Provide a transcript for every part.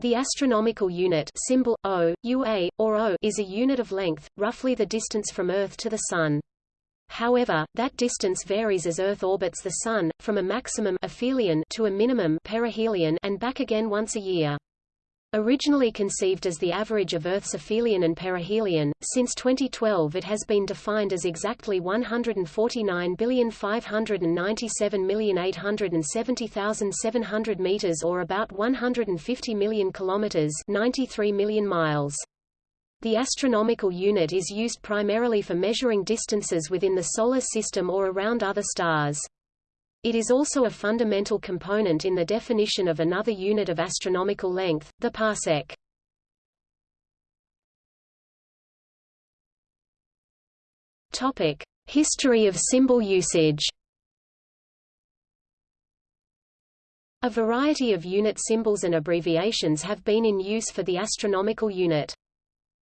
The astronomical unit symbol O, UA, or O is a unit of length, roughly the distance from Earth to the Sun. However, that distance varies as Earth orbits the Sun, from a maximum aphelion to a minimum perihelion and back again once a year. Originally conceived as the average of Earth's aphelion and perihelion, since 2012 it has been defined as exactly 149,597,870,700 meters or about 150 million kilometers, 93 million miles. The astronomical unit is used primarily for measuring distances within the Solar System or around other stars. It is also a fundamental component in the definition of another unit of astronomical length, the parsec. Topic: History of symbol usage. A variety of unit symbols and abbreviations have been in use for the astronomical unit.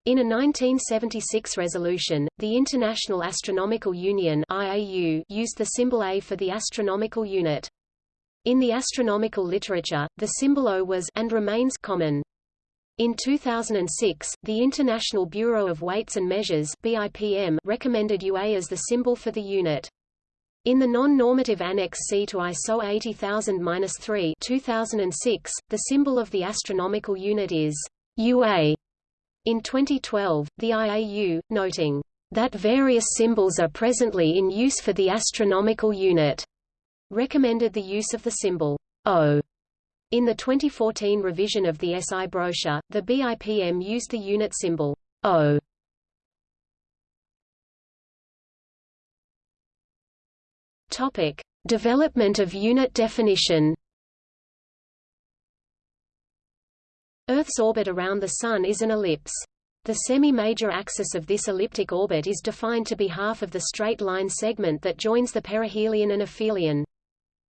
In a 1976 resolution, the International Astronomical Union IAU used the symbol A for the astronomical unit. In the astronomical literature, the symbol O was and remains common. In 2006, the International Bureau of Weights and Measures BIPM recommended UA as the symbol for the unit. In the non-normative Annex C to ISO 80000-3 2006, the symbol of the astronomical unit is UA. In 2012, the IAU, noting that various symbols are presently in use for the astronomical unit, recommended the use of the symbol O. In the 2014 revision of the SI brochure, the BIPM used the unit symbol O. Topic: Development of unit definition. Earth's orbit around the Sun is an ellipse. The semi-major axis of this elliptic orbit is defined to be half of the straight line segment that joins the perihelion and aphelion.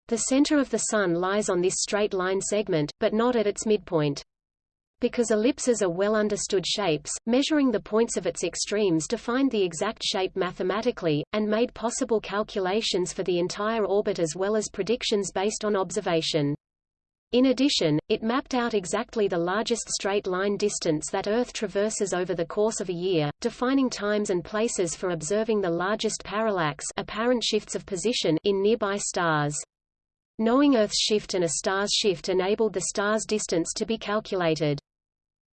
The center of the Sun lies on this straight line segment, but not at its midpoint. Because ellipses are well understood shapes, measuring the points of its extremes defined the exact shape mathematically, and made possible calculations for the entire orbit as well as predictions based on observation. In addition, it mapped out exactly the largest straight-line distance that Earth traverses over the course of a year, defining times and places for observing the largest parallax apparent shifts of position in nearby stars. Knowing Earth's shift and a star's shift enabled the star's distance to be calculated.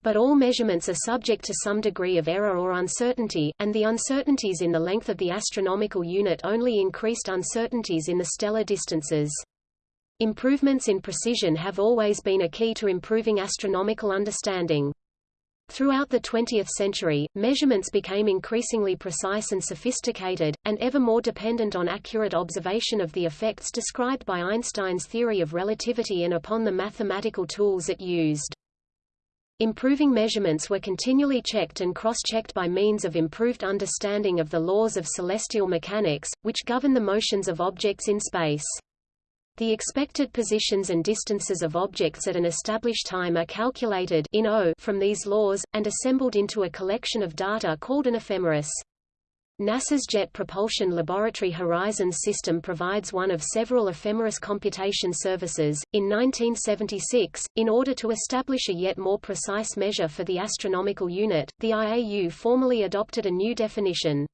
But all measurements are subject to some degree of error or uncertainty, and the uncertainties in the length of the astronomical unit only increased uncertainties in the stellar distances. Improvements in precision have always been a key to improving astronomical understanding. Throughout the 20th century, measurements became increasingly precise and sophisticated, and ever more dependent on accurate observation of the effects described by Einstein's theory of relativity and upon the mathematical tools it used. Improving measurements were continually checked and cross-checked by means of improved understanding of the laws of celestial mechanics, which govern the motions of objects in space. The expected positions and distances of objects at an established time are calculated in O from these laws, and assembled into a collection of data called an ephemeris. NASA's Jet Propulsion Laboratory Horizons system provides one of several ephemeris computation services. In 1976, in order to establish a yet more precise measure for the astronomical unit, the IAU formally adopted a new definition.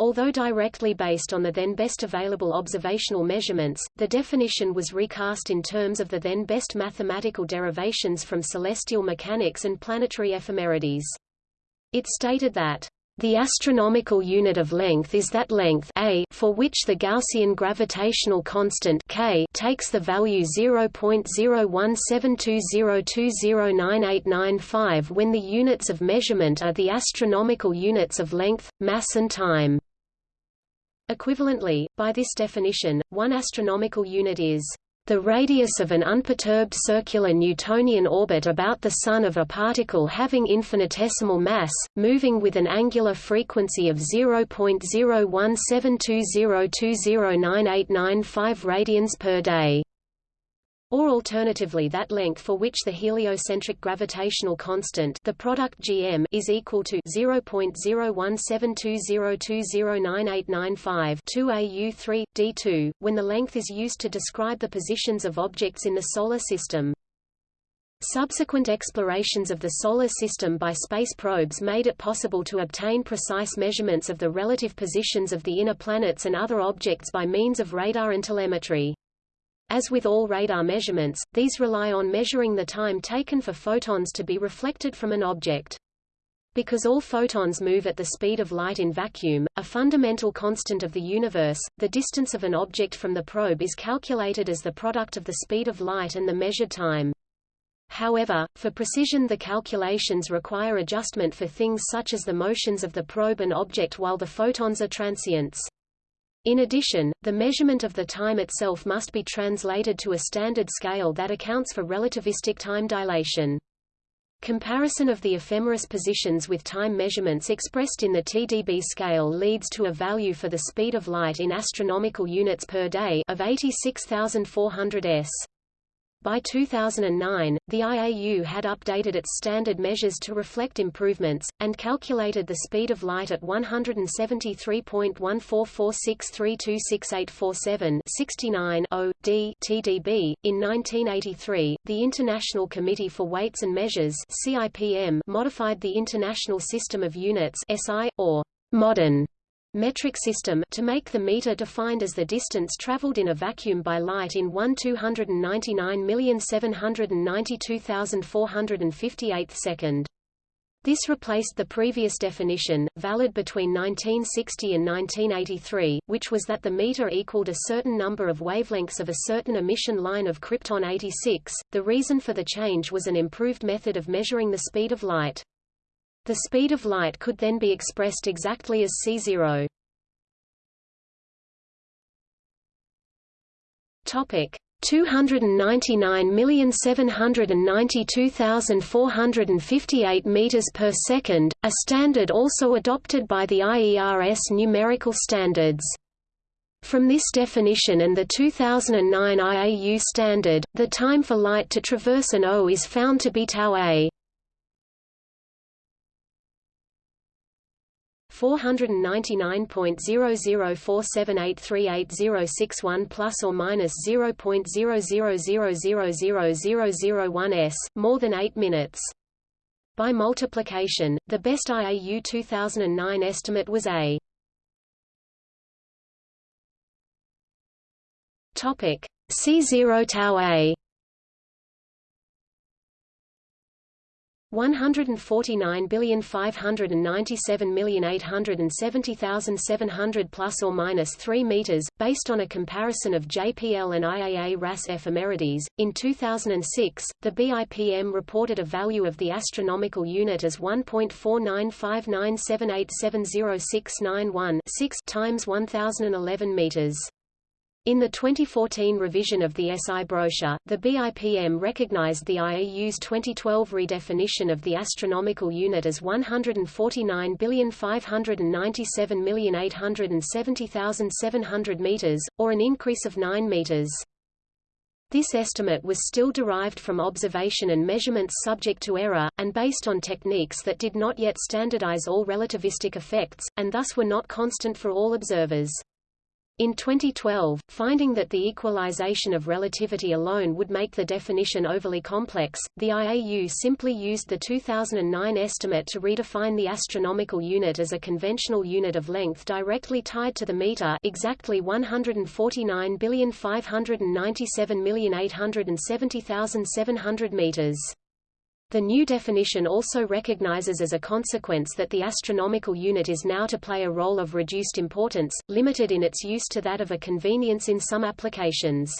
Although directly based on the then best available observational measurements, the definition was recast in terms of the then best mathematical derivations from celestial mechanics and planetary ephemerides. It stated that the astronomical unit of length is that length a for which the Gaussian gravitational constant k takes the value 0.017202098995 when the units of measurement are the astronomical units of length, mass and time. Equivalently, by this definition, one astronomical unit is the radius of an unperturbed circular Newtonian orbit about the Sun of a particle having infinitesimal mass, moving with an angular frequency of 0.01720209895 radians per day or alternatively that length for which the heliocentric gravitational constant the product gm is equal to 0.017202098995 2au3 d2 when the length is used to describe the positions of objects in the solar system Subsequent explorations of the Solar System by space probes made it possible to obtain precise measurements of the relative positions of the inner planets and other objects by means of radar and telemetry. As with all radar measurements, these rely on measuring the time taken for photons to be reflected from an object. Because all photons move at the speed of light in vacuum, a fundamental constant of the universe, the distance of an object from the probe is calculated as the product of the speed of light and the measured time. However, for precision the calculations require adjustment for things such as the motions of the probe and object while the photons are transients. In addition, the measurement of the time itself must be translated to a standard scale that accounts for relativistic time dilation. Comparison of the ephemeris positions with time measurements expressed in the TDB scale leads to a value for the speed of light in astronomical units per day of 86,400 s. By 2009, the IAU had updated its standard measures to reflect improvements, and calculated the speed of light at 173.1446326847 69 d TDB. In 1983, the International Committee for Weights and Measures CIPM modified the International System of Units SI, or modern metric system to make the meter defined as the distance traveled in a vacuum by light in 1 299,792,458 second. This replaced the previous definition, valid between 1960 and 1983, which was that the meter equaled a certain number of wavelengths of a certain emission line of krypton 86. The reason for the change was an improved method of measuring the speed of light. The speed of light could then be expressed exactly as c0. Topic 299,792,458 meters per second, a standard also adopted by the IERS numerical standards. From this definition and the 2009 IAU standard, the time for light to traverse an O is found to be tau a. 499.0047838061 plus or minus 0.00000001 s, more than 8 minutes. By multiplication, the best IAU 2009 estimate was a. Topic. C0 tau a 149,597,870,700 plus or minus 3 meters, based on a comparison of JPL and IAA RAS ephemerides. In 2006, the BIPM reported a value of the astronomical unit as 1.49597870691 6 times 1011 meters. In the 2014 revision of the SI brochure, the BIPM recognized the IAU's 2012 redefinition of the astronomical unit as 149,597,870,700 meters, or an increase of 9 meters. This estimate was still derived from observation and measurements subject to error, and based on techniques that did not yet standardize all relativistic effects, and thus were not constant for all observers. In 2012, finding that the equalization of relativity alone would make the definition overly complex, the IAU simply used the 2009 estimate to redefine the astronomical unit as a conventional unit of length directly tied to the meter exactly 149,597,870,700 meters. The new definition also recognizes as a consequence that the astronomical unit is now to play a role of reduced importance, limited in its use to that of a convenience in some applications.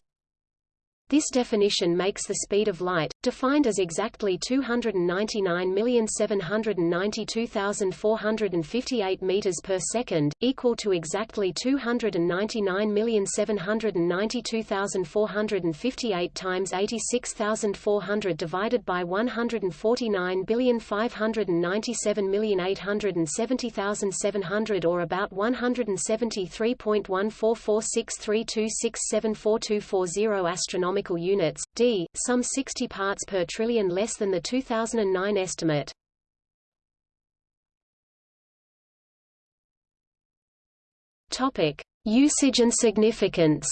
This definition makes the speed of light, defined as exactly 299,792,458 meters per second, equal to exactly 299,792,458 times 86,400 divided by 149,597,870,700 or about 173.1446326742440 astronomical astronomical units, d, some 60 parts per trillion less than the 2009 estimate. Topic: Usage and significance.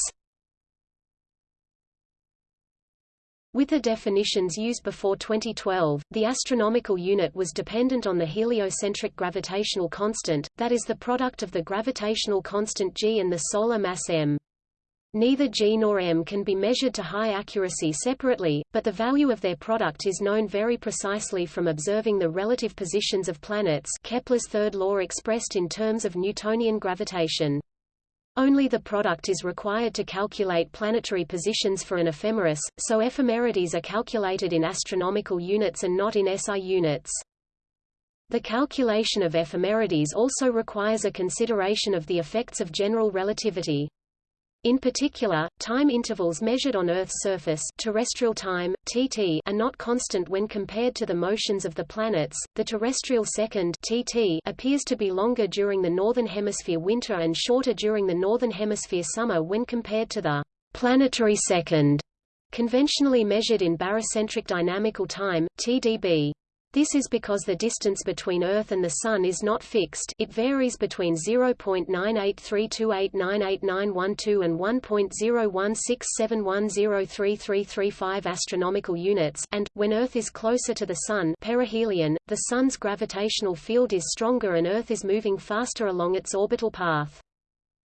With the definitions used before 2012, the astronomical unit was dependent on the heliocentric gravitational constant, that is the product of the gravitational constant g and the solar mass m. Neither g nor m can be measured to high accuracy separately, but the value of their product is known very precisely from observing the relative positions of planets Kepler's third law expressed in terms of Newtonian gravitation. Only the product is required to calculate planetary positions for an ephemeris, so ephemerides are calculated in astronomical units and not in SI units. The calculation of ephemerides also requires a consideration of the effects of general relativity. In particular, time intervals measured on Earth's surface terrestrial time, TT, are not constant when compared to the motions of the planets. The terrestrial second TT appears to be longer during the northern hemisphere winter and shorter during the northern hemisphere summer when compared to the planetary second, conventionally measured in barycentric dynamical time, TDB. This is because the distance between Earth and the Sun is not fixed it varies between 0.98328989112 and 1.01671033335 astronomical units and, when Earth is closer to the Sun perihelion, the Sun's gravitational field is stronger and Earth is moving faster along its orbital path.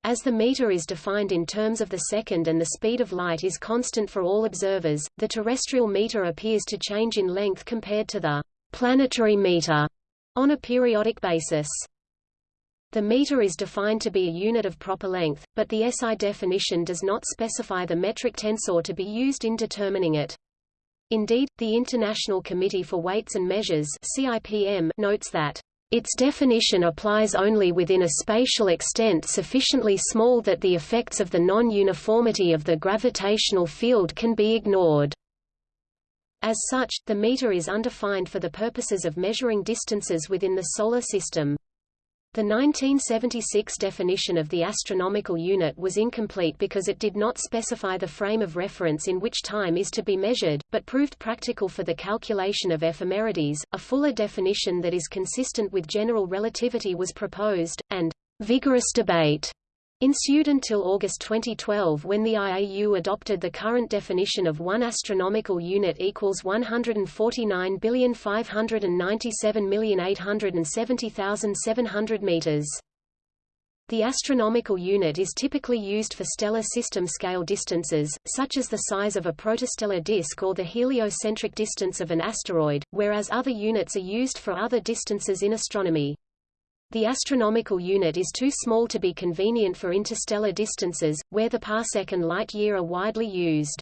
As the meter is defined in terms of the second and the speed of light is constant for all observers, the terrestrial meter appears to change in length compared to the planetary meter on a periodic basis. The meter is defined to be a unit of proper length, but the SI definition does not specify the metric tensor to be used in determining it. Indeed, the International Committee for Weights and Measures CIPM notes that its definition applies only within a spatial extent sufficiently small that the effects of the non-uniformity of the gravitational field can be ignored. As such, the meter is undefined for the purposes of measuring distances within the Solar System. The 1976 definition of the astronomical unit was incomplete because it did not specify the frame of reference in which time is to be measured, but proved practical for the calculation of ephemerides. A fuller definition that is consistent with general relativity was proposed, and vigorous debate ensued until August 2012 when the IAU adopted the current definition of one astronomical unit equals 149,597,870,700 meters. The astronomical unit is typically used for stellar system scale distances, such as the size of a protostellar disk or the heliocentric distance of an asteroid, whereas other units are used for other distances in astronomy. The astronomical unit is too small to be convenient for interstellar distances, where the parsec and light-year are widely used.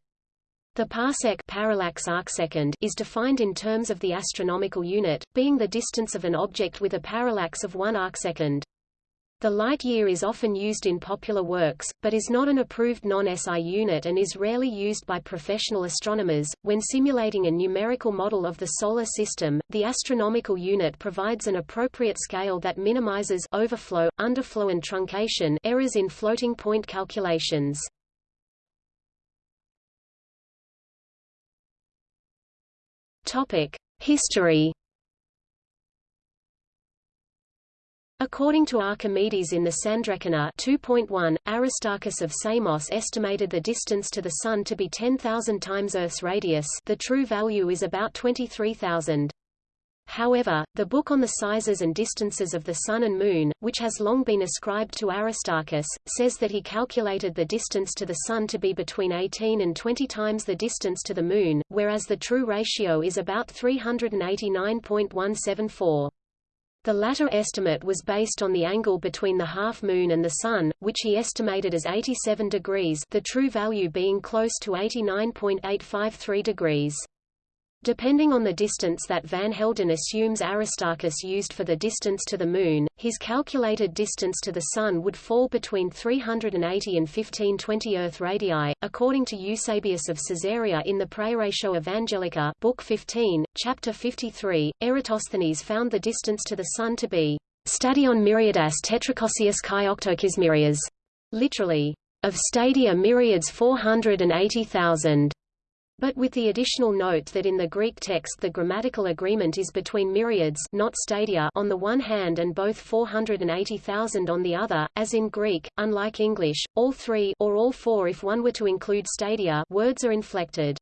The parsec parallax arcsecond is defined in terms of the astronomical unit, being the distance of an object with a parallax of 1 arcsecond. The light year is often used in popular works, but is not an approved non-SI unit and is rarely used by professional astronomers. When simulating a numerical model of the Solar System, the astronomical unit provides an appropriate scale that minimizes overflow, underflow and truncation errors in floating point calculations. History According to Archimedes in the Sandreckoner 2.1, Aristarchus of Samos estimated the distance to the Sun to be 10,000 times Earth's radius the true value is about 23,000. However, the book on the sizes and distances of the Sun and Moon, which has long been ascribed to Aristarchus, says that he calculated the distance to the Sun to be between 18 and 20 times the distance to the Moon, whereas the true ratio is about 389.174. The latter estimate was based on the angle between the half-moon and the Sun, which he estimated as 87 degrees the true value being close to 89.853 degrees. Depending on the distance that Van Helden assumes Aristarchus used for the distance to the Moon, his calculated distance to the Sun would fall between 380 and 1520 Earth radii, according to Eusebius of Caesarea in the Praeparatio Evangelica Book 15, Chapter 53. Eratosthenes found the distance to the Sun to be stadion myriadas tetrachosius chi octokismyrias, literally, of stadia myriads 480,000 but with the additional note that in the Greek text the grammatical agreement is between myriads not stadia on the one hand and both 480,000 on the other, as in Greek, unlike English, all three or all four if one were to include stadia words are inflected.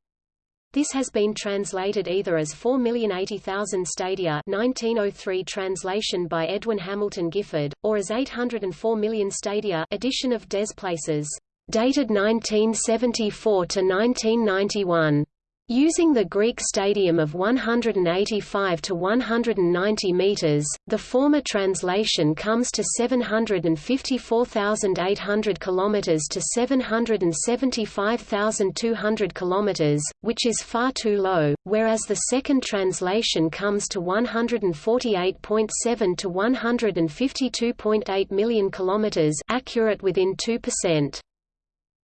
This has been translated either as 4,080,000 stadia 1903 translation by Edwin Hamilton Gifford, or as 804 million stadia edition of Des Places, dated 1974 to 1991. Using the Greek stadium of 185 to 190 meters, the former translation comes to 754,800 kilometers to 775,200 kilometers, which is far too low, whereas the second translation comes to 148.7 to 152.8 million kilometers, accurate within 2%.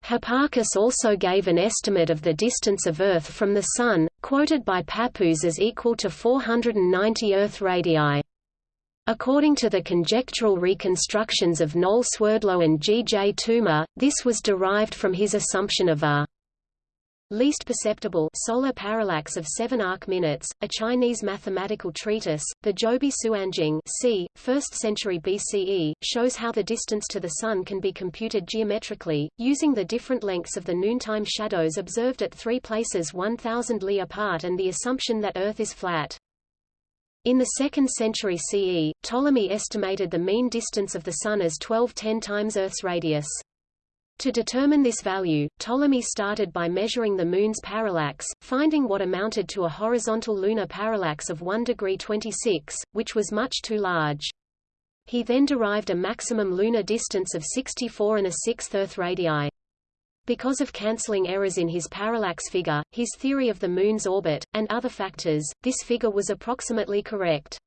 Hipparchus also gave an estimate of the distance of Earth from the Sun, quoted by Pappus as equal to 490 Earth radii. According to the conjectural reconstructions of Noel Swerdlow and G. J. Toomer, this was derived from his assumption of a least perceptible solar parallax of 7 arc minutes, a Chinese mathematical treatise, the Zhoubi Suanjing c. 1st century BCE, shows how the distance to the Sun can be computed geometrically, using the different lengths of the noontime shadows observed at three places 1,000 li apart and the assumption that Earth is flat. In the 2nd century CE, Ptolemy estimated the mean distance of the Sun as 1210 times Earth's radius. To determine this value, Ptolemy started by measuring the Moon's parallax, finding what amounted to a horizontal lunar parallax of 1 degree 26, which was much too large. He then derived a maximum lunar distance of 64 and a sixth Earth radii. Because of cancelling errors in his parallax figure, his theory of the Moon's orbit, and other factors, this figure was approximately correct.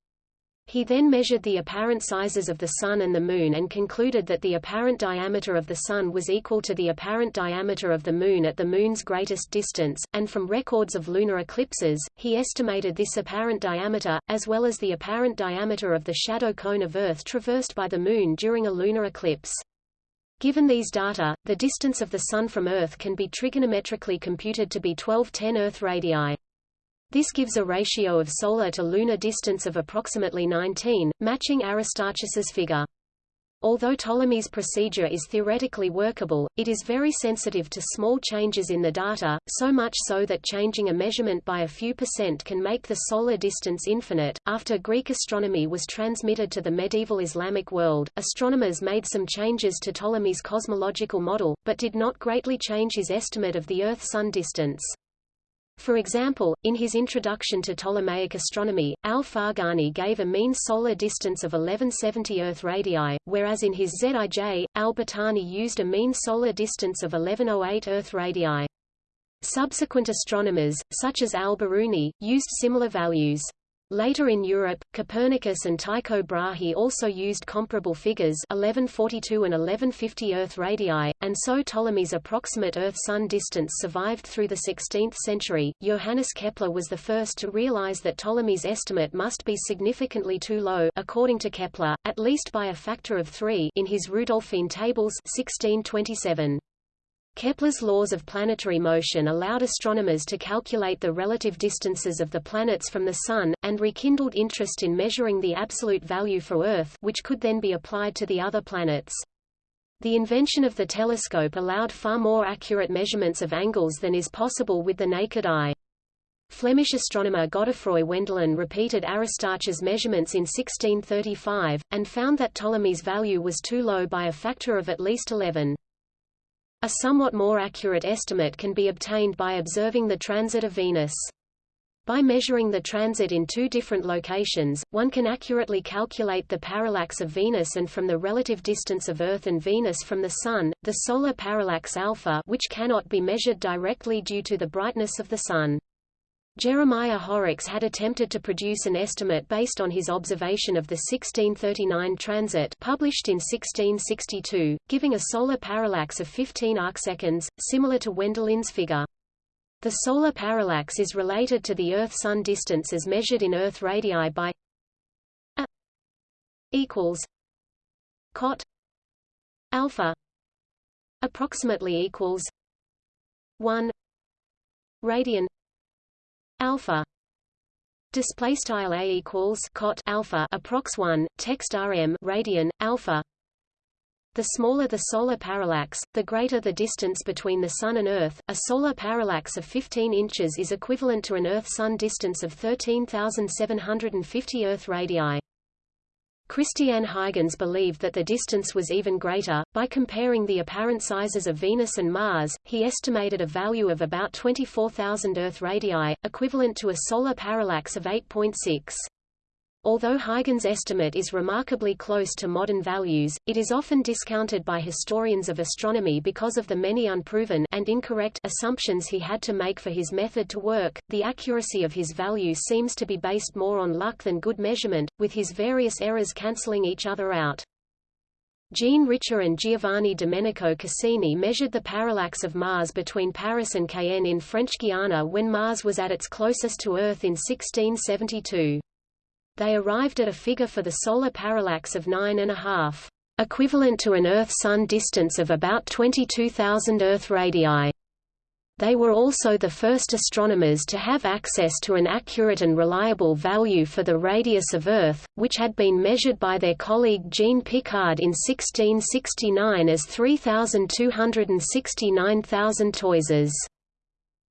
He then measured the apparent sizes of the Sun and the Moon and concluded that the apparent diameter of the Sun was equal to the apparent diameter of the Moon at the Moon's greatest distance, and from records of lunar eclipses, he estimated this apparent diameter, as well as the apparent diameter of the shadow cone of Earth traversed by the Moon during a lunar eclipse. Given these data, the distance of the Sun from Earth can be trigonometrically computed to be 1210 Earth radii. This gives a ratio of solar to lunar distance of approximately 19, matching Aristarchus's figure. Although Ptolemy's procedure is theoretically workable, it is very sensitive to small changes in the data, so much so that changing a measurement by a few percent can make the solar distance infinite. After Greek astronomy was transmitted to the medieval Islamic world, astronomers made some changes to Ptolemy's cosmological model, but did not greatly change his estimate of the Earth-Sun distance. For example, in his introduction to Ptolemaic astronomy, al-Farghani gave a mean solar distance of 1170 Earth radii, whereas in his Zij, al-Battani used a mean solar distance of 1108 Earth radii. Subsequent astronomers, such as al-Biruni, used similar values. Later in Europe, Copernicus and Tycho Brahe also used comparable figures 1142 and 1150 Earth radii, and so Ptolemy's approximate Earth-Sun distance survived through the 16th century. Johannes Kepler was the first to realize that Ptolemy's estimate must be significantly too low according to Kepler, at least by a factor of 3 in his Rudolphine tables 1627. Kepler's laws of planetary motion allowed astronomers to calculate the relative distances of the planets from the Sun, and rekindled interest in measuring the absolute value for Earth which could then be applied to the other planets. The invention of the telescope allowed far more accurate measurements of angles than is possible with the naked eye. Flemish astronomer Godefroy Wendelin repeated Aristarchus' measurements in 1635, and found that Ptolemy's value was too low by a factor of at least 11. A somewhat more accurate estimate can be obtained by observing the transit of Venus. By measuring the transit in two different locations, one can accurately calculate the parallax of Venus and from the relative distance of Earth and Venus from the Sun, the solar parallax alpha which cannot be measured directly due to the brightness of the Sun. Jeremiah Horrocks had attempted to produce an estimate based on his observation of the 1639 transit published in 1662, giving a solar parallax of 15 arcseconds, similar to Wendelin's figure. The solar parallax is related to the Earth-Sun distance as measured in Earth radii by a equals cot alpha approximately equals 1 radian alpha display style a equals cot alpha approx 1 text rm radian alpha The smaller the solar parallax, the greater the distance between the Sun and Earth. A solar parallax of 15 inches is equivalent to an Earth-Sun distance of 13,750 Earth radii. Christiaan Huygens believed that the distance was even greater. By comparing the apparent sizes of Venus and Mars, he estimated a value of about 24,000 Earth radii, equivalent to a solar parallax of 8.6. Although Huygens' estimate is remarkably close to modern values, it is often discounted by historians of astronomy because of the many unproven and incorrect assumptions he had to make for his method to work. The accuracy of his value seems to be based more on luck than good measurement, with his various errors cancelling each other out. Jean Richer and Giovanni Domenico Cassini measured the parallax of Mars between Paris and Cayenne in French Guiana when Mars was at its closest to Earth in 1672 they arrived at a figure for the solar parallax of 9.5, equivalent to an Earth-Sun distance of about 22,000 Earth radii. They were also the first astronomers to have access to an accurate and reliable value for the radius of Earth, which had been measured by their colleague Jean Picard in 1669 as 3,269,000 toises.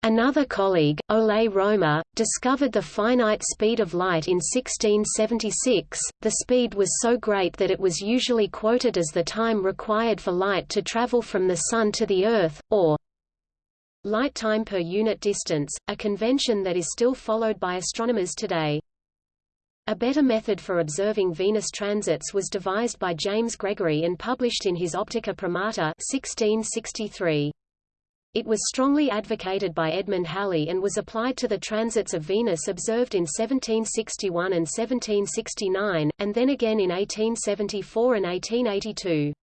Another colleague, Ole Romer, discovered the finite speed of light in 1676. The speed was so great that it was usually quoted as the time required for light to travel from the Sun to the Earth, or light time per unit distance, a convention that is still followed by astronomers today. A better method for observing Venus transits was devised by James Gregory and published in his Optica Promota 1663. It was strongly advocated by Edmund Halley and was applied to the transits of Venus observed in 1761 and 1769, and then again in 1874 and 1882.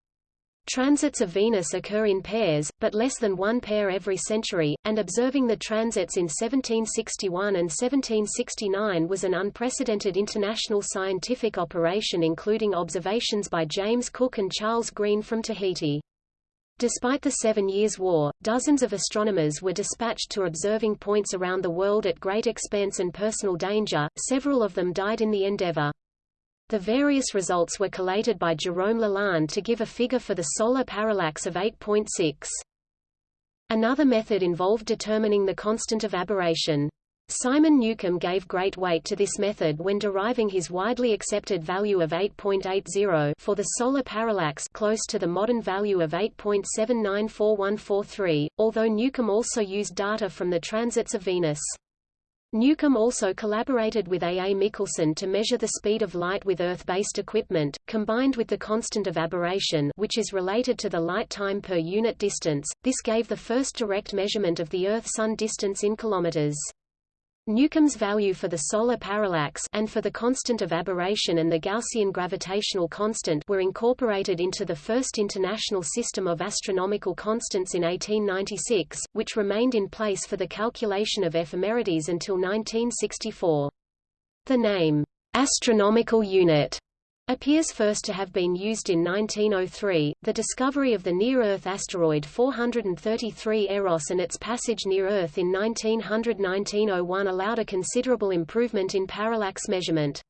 Transits of Venus occur in pairs, but less than one pair every century, and observing the transits in 1761 and 1769 was an unprecedented international scientific operation including observations by James Cook and Charles Green from Tahiti. Despite the Seven Years' War, dozens of astronomers were dispatched to observing points around the world at great expense and personal danger, several of them died in the endeavor. The various results were collated by Jerome Lalande to give a figure for the solar parallax of 8.6. Another method involved determining the constant of aberration. Simon Newcomb gave great weight to this method when deriving his widely accepted value of 8.80 for the solar parallax close to the modern value of 8.794143, although Newcomb also used data from the transits of Venus. Newcomb also collaborated with A. A. Michelson to measure the speed of light with Earth-based equipment, combined with the constant of aberration which is related to the light time per unit distance. This gave the first direct measurement of the Earth-Sun distance in kilometers. Newcomb's value for the solar parallax and for the constant of aberration and the Gaussian gravitational constant were incorporated into the first international system of astronomical constants in 1896, which remained in place for the calculation of ephemerides until 1964. The name, astronomical unit, appears first to have been used in 1903. The discovery of the near-Earth asteroid 433 Eros and its passage near Earth in 1900–1901 allowed a considerable improvement in parallax measurement.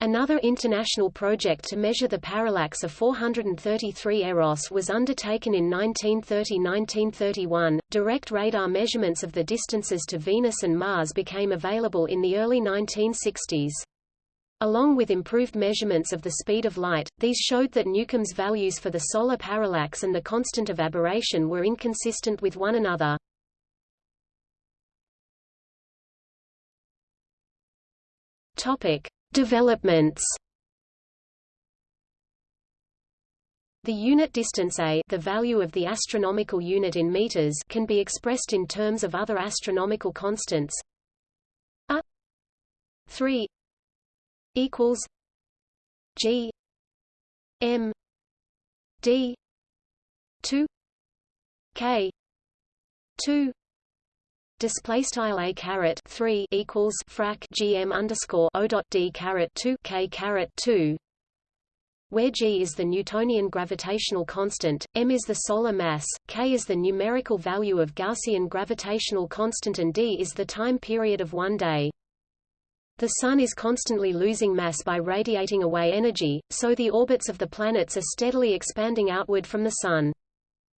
Another international project to measure the parallax of 433 Eros was undertaken in 1930–1931. Direct radar measurements of the distances to Venus and Mars became available in the early 1960s. Along with improved measurements of the speed of light, these showed that Newcomb's values for the solar parallax and the constant of aberration were inconsistent with one another. Topic: Developments. The unit distance a the value of the astronomical unit in meters can be expressed in terms of other astronomical constants a 3 equals G M D two K two Display style a caret three equals frac gm underscore o dot d caret two k caret two, where g is the Newtonian gravitational constant, m is the solar mass, k is the numerical value of Gaussian gravitational constant, and d is the time period of one day. The Sun is constantly losing mass by radiating away energy, so the orbits of the planets are steadily expanding outward from the Sun.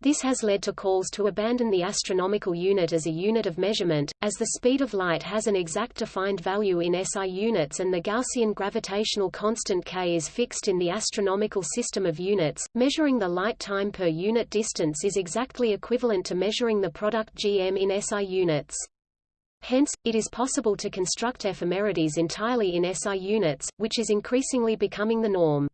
This has led to calls to abandon the astronomical unit as a unit of measurement, as the speed of light has an exact defined value in SI units and the Gaussian gravitational constant k is fixed in the astronomical system of units. Measuring the light time per unit distance is exactly equivalent to measuring the product gm in SI units. Hence, it is possible to construct ephemerides entirely in SI units, which is increasingly becoming the norm.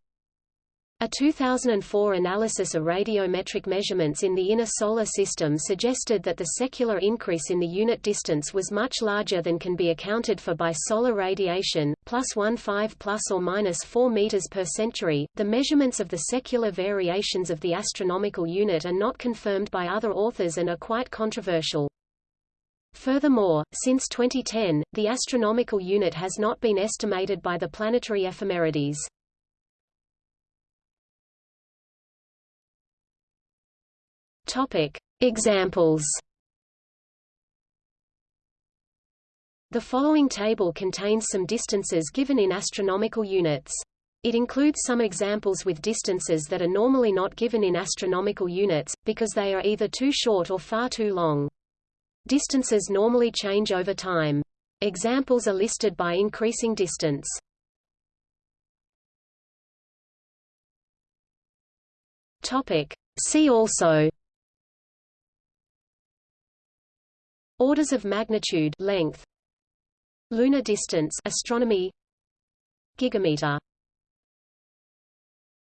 A 2004 analysis of radiometric measurements in the inner solar system suggested that the secular increase in the unit distance was much larger than can be accounted for by solar radiation, plus 1.5 plus or minus 4 meters per century. The measurements of the secular variations of the astronomical unit are not confirmed by other authors and are quite controversial. Furthermore, since 2010, the astronomical unit has not been estimated by the planetary ephemerides. Topic: Examples. The following table contains some distances given in astronomical units. It includes some examples with distances that are normally not given in astronomical units, because they are either too short or far too long. Distances normally change over time. Examples are listed by increasing distance. Topic. See also Orders of magnitude length Lunar distance astronomy Gigameter